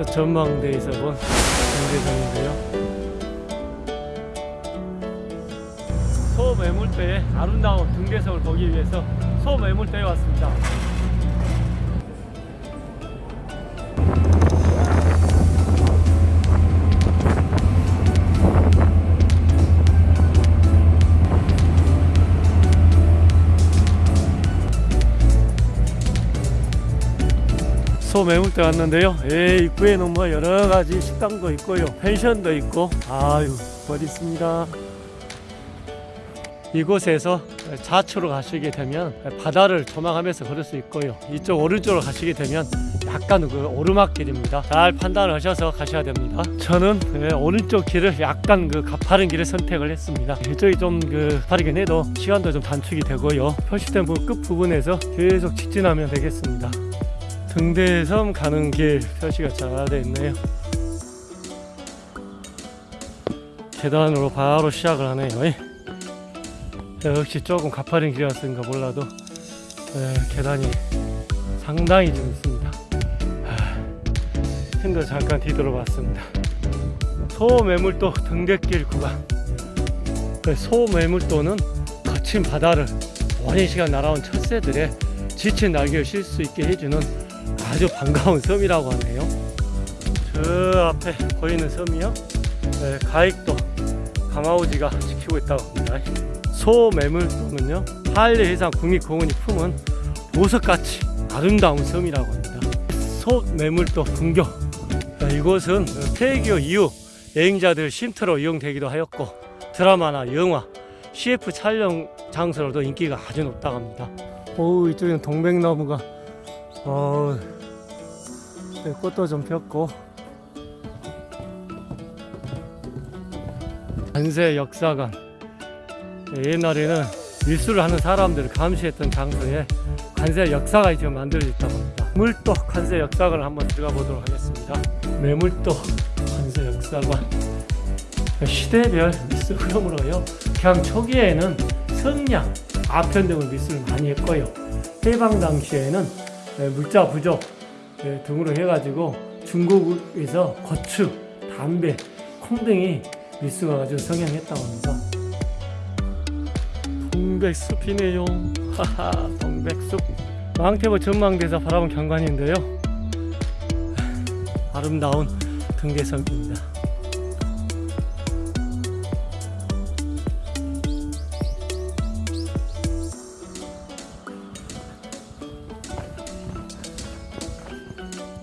저 전망대에서 본 등대섬인데요. 소매물대의 아름다운 등대섬을 보기 위해서 소매물대에 왔습니다. 소매물대 왔는데요. 예, 입구에 는 뭐 여러 가지 식당도 있고요. 펜션도 있고, 아유, 멋있습니다. 이곳에서 좌측으로 가시게 되면 바다를 조망하면서 걸을 수 있고요. 이쪽 오른쪽으로 가시게 되면 약간 그 오르막길입니다. 잘 판단을 하셔서 가셔야 됩니다. 저는 예, 오른쪽 길을 약간 그 가파른 길을 선택을 했습니다. 이쪽이 좀 그 가파르긴 해도 시간도 좀 단축이 되고요. 표시된 부- 끝 부분에서 계속 직진하면 되겠습니다. 등대섬 가는 길 표시가 잘 되어 있네요. 계단으로 바로 시작을 하네요. 예. 역시 조금 가파른 길이었는가 몰라도 예, 계단이 상당히 좀 있습니다. 하, 힘도 잠깐 뒤돌아봤습니다. 소매물도 등대길 구간. 그 소매물도는 거친 바다를 오랜 시간 날아온 철새들의 지친 날개를 쉴 수 있게 해주는 아주 반가운 섬이라고 하네요. 저 앞에 보이는 섬이요. 네, 가익도 가마우지가 지키고 있다고 합니다. 소매물도는요 한려해상 국립공원이 품은 보석같이 아름다운 섬이라고 합니다. 소매물도 분교 이곳은 폐교 이후 여행자들 쉼터로 이용되기도 하였고 드라마나 영화, CF 촬영 장소로도 인기가 아주 높다고 합니다. 오 이쪽에는 동백나무가 어, 네, 꽃도 좀 폈고 관세 역사관 네, 옛날에는 밀수를 하는 사람들을 감시했던 장소에 관세 역사관이 지금 만들어졌다고 합니다. 물도 관세 역사관을 한번 들어가 보도록 하겠습니다. 매물도 관세 역사관 시대별 밀수 흐름으로요. 그냥 초기에는 성냥, 아편 등을 밀수를 많이 했고요. 해방 당시에는 네, 물자 부족 네, 등으로 해가지고 중국에서 고추, 담배, 콩 등이 밀수가 아주 성행했다고 합니다. 동백숲이네요. 하하, 동백숲. 망태보 전망대에서 바라본 경관인데요. 아름다운 등대섬입니다.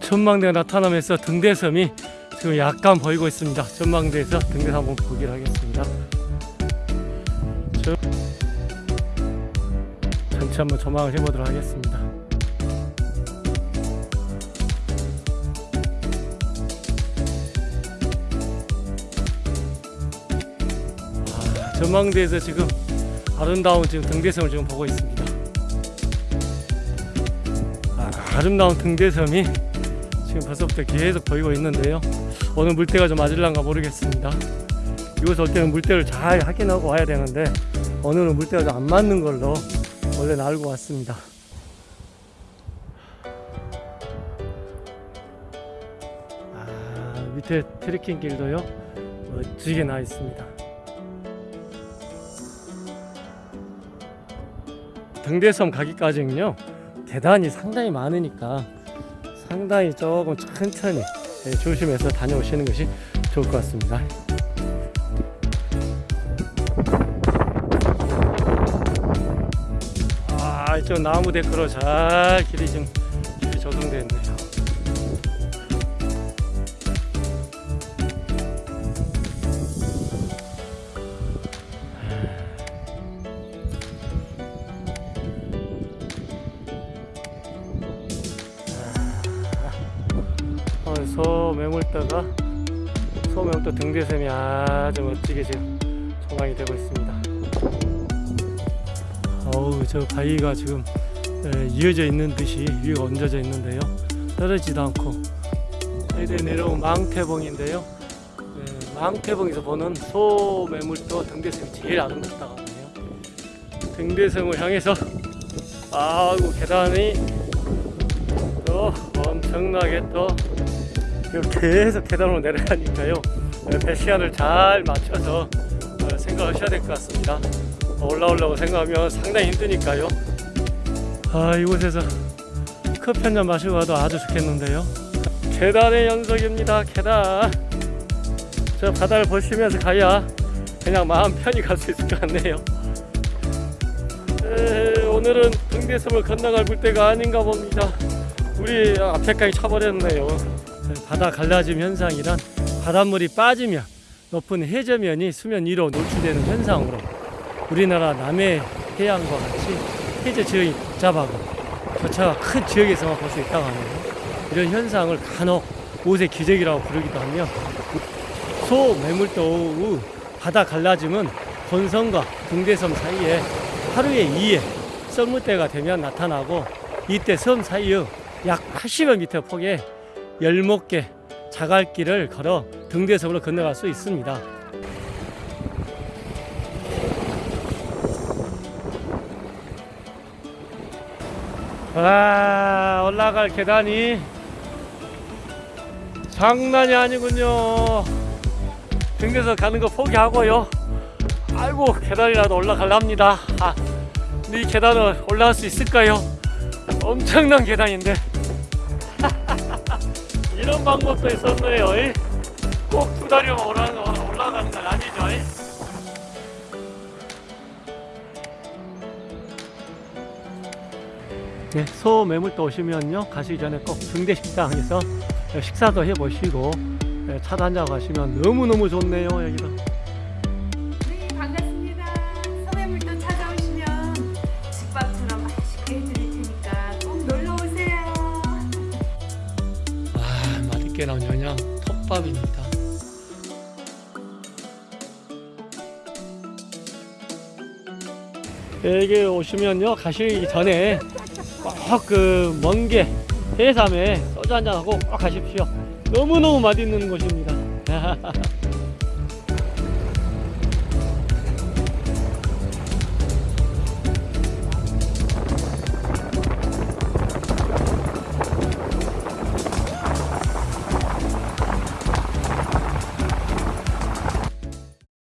전망대가 나타나면서 등대섬이 지금 약간 보이고 있습니다. 전망대에서 등대섬 한번 보기를 하겠습니다. 저- 전체 한번 조망을 해보도록 하겠습니다. 아, 전망대에서 지금 아름다운 지금 등대섬을 지금 보고 있습니다. 아, 아름다운 등대섬이 지금 벌써부터 계속 보이고 있는데요. 오늘 물때가 좀 맞을란가 모르겠습니다. 이곳 올 때는 물때를 잘 확인하고 와야 되는데 오늘은 물때가 좀 안 맞는 걸로 원래는 알고 왔습니다. 아, 밑에 트레킹 길도요 멋지게 나 있습니다. 등대섬 가기까지는요 계단이 상당히 많으니까 상당히 조금 천천히 예, 조심해서 다녀오시는 것이 좋을 것 같습니다. 아, 이쪽 나무 데크로 잘 길이 좀 어, 소매물대가 소매물대 등대섬이 아주 멋지게 지금 조망이 되고 있습니다. 어우 저 바위가 지금 에, 이어져 있는 듯이 위가 얹어져 있는데요. 떨어지도 않고 저희들이 내려온 망태봉인데요. 네, 망태봉에서 보는 소매물도 등대섬이 제일 아름답다고 하네요. 등대섬을 향해서 아이고 계단이 또 엄청나게 또 계속 계단으로 내려가니까요. 네, 배 시간을 잘 맞춰서 어, 생각하셔야 될 것 같습니다. 올라오려고 생각하면 상당히 힘드니까요. 아 이곳에서 커피 한 잔 마시고 가도 아주 좋겠는데요. 계단의 연속입니다. 계단. 저 바다를 보시면서 가야 그냥 마음 편히 갈 수 있을 것 같네요. 에, 오늘은 등대섬을 건너갈 물때가 아닌가 봅니다. 우리 앞에까지 차버렸네요. 바다 갈라짐 현상이란 바닷물이 빠지면 높은 해저면이 수면 위로 노출되는 현상으로 우리나라 남해 해안과 같이 해저 지형이 복잡하고 교차가 큰 지역에서만 볼 수 있다고 하네요. 이런 현상을 간혹 옷의 기적이라고 부르기도 하며 소 매물도 후 바다 갈라짐은 본섬과 등대섬 사이에 하루에 2회 썰물대가 되면 나타나고 이때 섬 사이의 약 80여 미터 폭의 열목개 자갈길을 걸어 등대섬으로 건너갈 수 있습니다. 와 올라갈 계단이 장난이 아니군요. 등대서 가는 거 포기하고요. 아이고 계단이라도 올라갈랍니다. 아, 근데 이 계단을 올라갈 수 있을까요? 엄청난 계단인데 이런 방법도 있었네요. 꼭 두 다리만 올라가는, 건 아니죠. 이? 네, 소 매물도 오시면요 가시기 전에 꼭 등대 식당에서 식사도 해보시고 네, 차도 한잔 가시면 너무너무 좋네요 여기도 나온 연양 톱밥입니다. 여기 오시면요 가시기 전에 꼭 그 먼게 해삼에 소주 한잔 하고 꼭 가십시오. 너무너무 맛있는 곳입니다